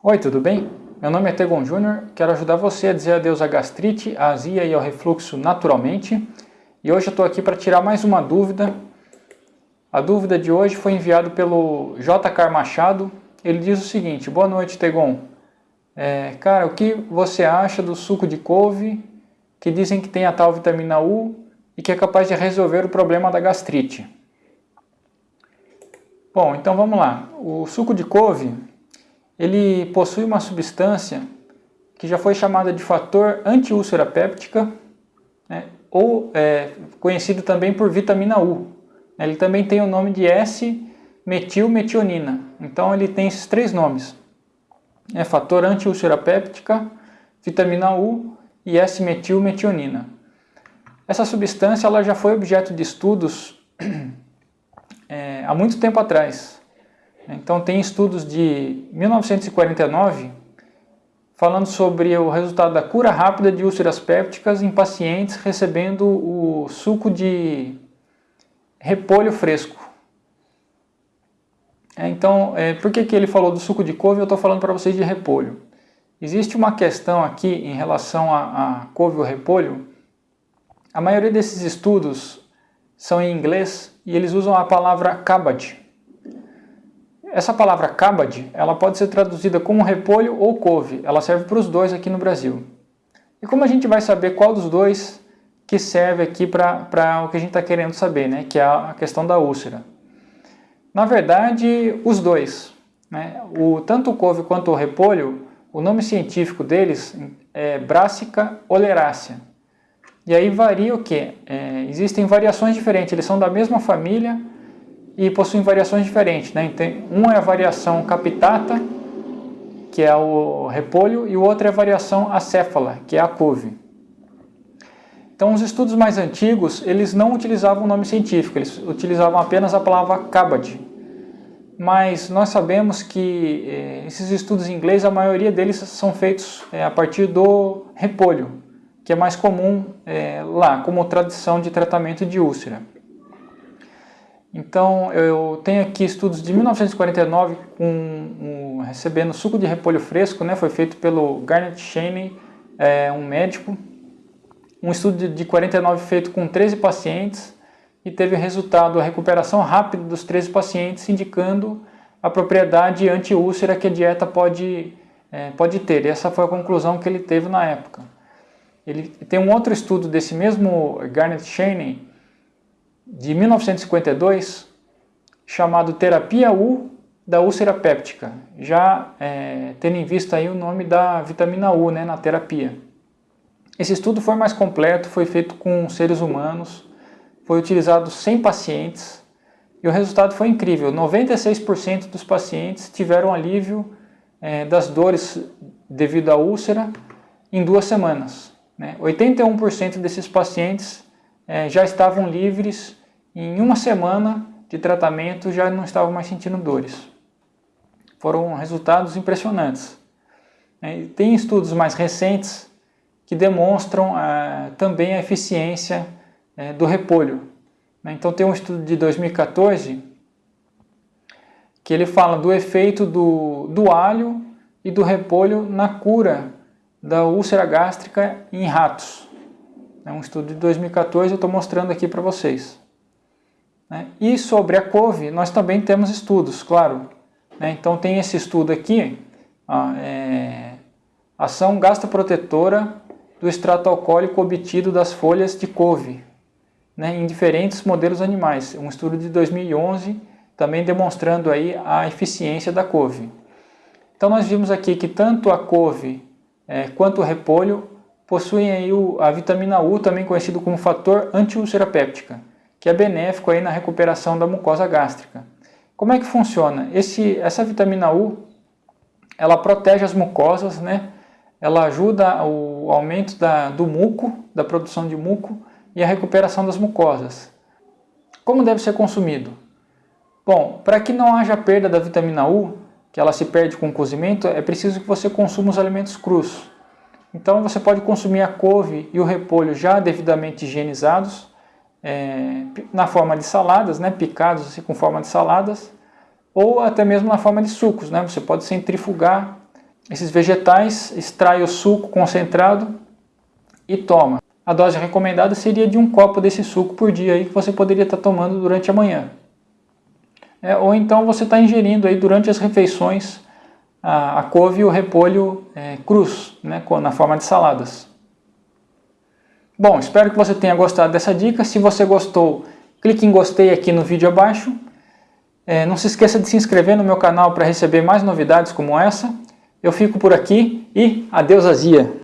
Oi, tudo bem? Meu nome é Tegon Júnior, quero ajudar você a dizer adeus à gastrite, à azia e ao refluxo naturalmente. E hoje eu estou aqui para tirar mais uma dúvida. A dúvida de hoje foi enviada pelo JK Machado. Ele diz o seguinte, boa noite Tegon. É, cara, o que você acha do suco de couve que dizem que tem a tal vitamina U e que é capaz de resolver o problema da gastrite? Bom, então vamos lá. O suco de couve ele possui uma substância que já foi chamada de fator antiúlcera péptica, né, ou é, conhecido também por vitamina U. Ele também tem o nome de S-metilmetionina, então ele tem esses três nomes. É fator antiúlcera péptica, vitamina U e S-metilmetionina. Essa substância ela já foi objeto de estudos é, há muito tempo atrás, então tem estudos de 1949 falando sobre o resultado da cura rápida de úlceras pépticas em pacientes recebendo o suco de repolho fresco. É, então, é, por que, que ele falou do suco de couve eu estou falando para vocês de repolho? Existe uma questão aqui em relação a, a couve ou repolho. A maioria desses estudos são em inglês e eles usam a palavra cabbage. Essa palavra cabade, ela pode ser traduzida como repolho ou couve, ela serve para os dois aqui no Brasil. E como a gente vai saber qual dos dois que serve aqui para o que a gente está querendo saber, né? que é a questão da úlcera? Na verdade, os dois. Né? O, tanto o couve quanto o repolho, o nome científico deles é Brassica oleracea. E aí varia o que? É, existem variações diferentes, eles são da mesma família, e possuem variações diferentes. Né? Um é a variação capitata, que é o repolho, e o outro é a variação acéfala, que é a couve. Então, os estudos mais antigos, eles não utilizavam o nome científico, eles utilizavam apenas a palavra cabad. Mas nós sabemos que eh, esses estudos em inglês, a maioria deles são feitos eh, a partir do repolho, que é mais comum eh, lá, como tradição de tratamento de úlcera. Então eu tenho aqui estudos de 1949 com, um, recebendo suco de repolho fresco, né, foi feito pelo Garnet Cheney, é, um médico. Um estudo de, de 49 feito com 13 pacientes e teve resultado a recuperação rápida dos 13 pacientes, indicando a propriedade anti-úlcera que a dieta pode, é, pode ter. E essa foi a conclusão que ele teve na época. Ele tem um outro estudo desse mesmo Garnet Cheney, de 1952 chamado Terapia U da úlcera péptica, já é, tendo em vista aí o nome da vitamina U né, na terapia. Esse estudo foi mais completo, foi feito com seres humanos, foi utilizado 100 pacientes e o resultado foi incrível, 96% dos pacientes tiveram alívio é, das dores devido à úlcera em duas semanas. Né? 81% desses pacientes é, já estavam livres em uma semana de tratamento já não estavam mais sentindo dores. Foram resultados impressionantes. É, tem estudos mais recentes que demonstram ah, também a eficiência é, do repolho. Né? Então tem um estudo de 2014 que ele fala do efeito do, do alho e do repolho na cura da úlcera gástrica em ratos. É um estudo de 2014, eu estou mostrando aqui para vocês. Né? E sobre a couve, nós também temos estudos, claro. Né? Então tem esse estudo aqui, ó, é, ação gastroprotetora do extrato alcoólico obtido das folhas de couve, né, em diferentes modelos animais. Um estudo de 2011 também demonstrando aí a eficiência da couve. Então nós vimos aqui que tanto a couve é, quanto o repolho possuem aí a vitamina U, também conhecido como fator antiúlcera péptica que é benéfico aí na recuperação da mucosa gástrica. Como é que funciona? Esse, essa vitamina U, ela protege as mucosas, né? ela ajuda o aumento da, do muco, da produção de muco e a recuperação das mucosas. Como deve ser consumido? Bom, para que não haja perda da vitamina U, que ela se perde com o cozimento, é preciso que você consuma os alimentos crus. Então você pode consumir a couve e o repolho já devidamente higienizados, é, na forma de saladas, né, picados assim, com forma de saladas, ou até mesmo na forma de sucos. Né? Você pode centrifugar esses vegetais, extrai o suco concentrado e toma. A dose recomendada seria de um copo desse suco por dia aí que você poderia estar tomando durante a manhã. É, ou então você está ingerindo aí durante as refeições a, a couve e o repolho é, né, na forma de saladas. Bom, espero que você tenha gostado dessa dica. Se você gostou, clique em gostei aqui no vídeo abaixo. É, não se esqueça de se inscrever no meu canal para receber mais novidades como essa. Eu fico por aqui e adeus azia!